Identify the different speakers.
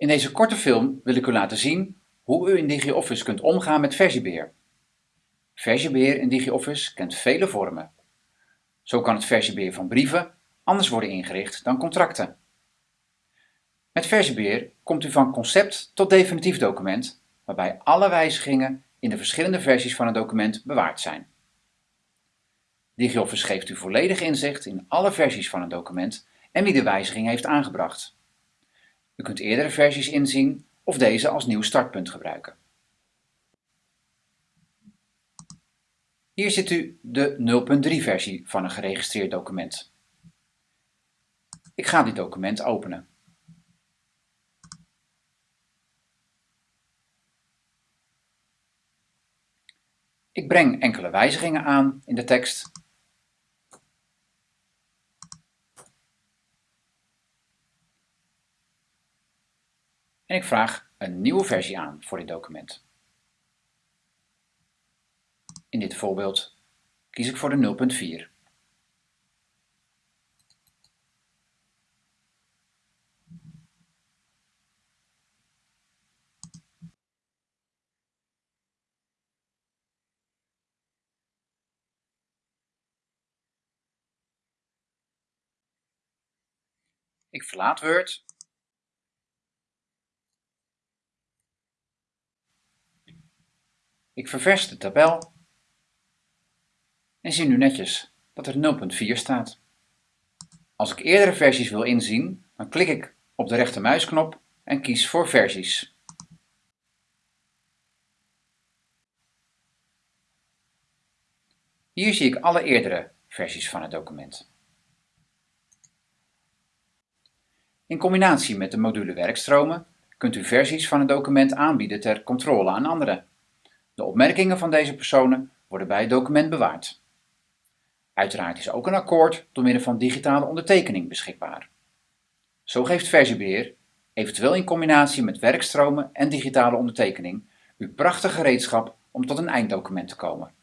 Speaker 1: In deze korte film wil ik u laten zien hoe u in DigiOffice kunt omgaan met versiebeheer. Versiebeheer in DigiOffice kent vele vormen. Zo kan het versiebeheer van brieven anders worden ingericht dan contracten. Met versiebeheer komt u van concept tot definitief document, waarbij alle wijzigingen in de verschillende versies van het document bewaard zijn. DigiOffice geeft u volledig inzicht in alle versies van een document en wie de wijziging heeft aangebracht. U kunt eerdere versies inzien of deze als nieuw startpunt gebruiken. Hier ziet u de 0.3 versie van een geregistreerd document. Ik ga dit document openen. Ik breng enkele wijzigingen aan in de tekst en ik vraag een nieuwe versie aan voor dit document. In dit voorbeeld kies ik voor de 0.4. Ik verlaat Word Ik ververs de tabel en zie nu netjes dat er 0.4 staat. Als ik eerdere versies wil inzien, dan klik ik op de rechtermuisknop en kies voor versies. Hier zie ik alle eerdere versies van het document. In combinatie met de module werkstromen kunt u versies van het document aanbieden ter controle aan anderen. De opmerkingen van deze personen worden bij het document bewaard. Uiteraard is ook een akkoord door middel van digitale ondertekening beschikbaar. Zo geeft versiebeheer, eventueel in combinatie met werkstromen en digitale ondertekening, u prachtig gereedschap om tot een einddocument te komen.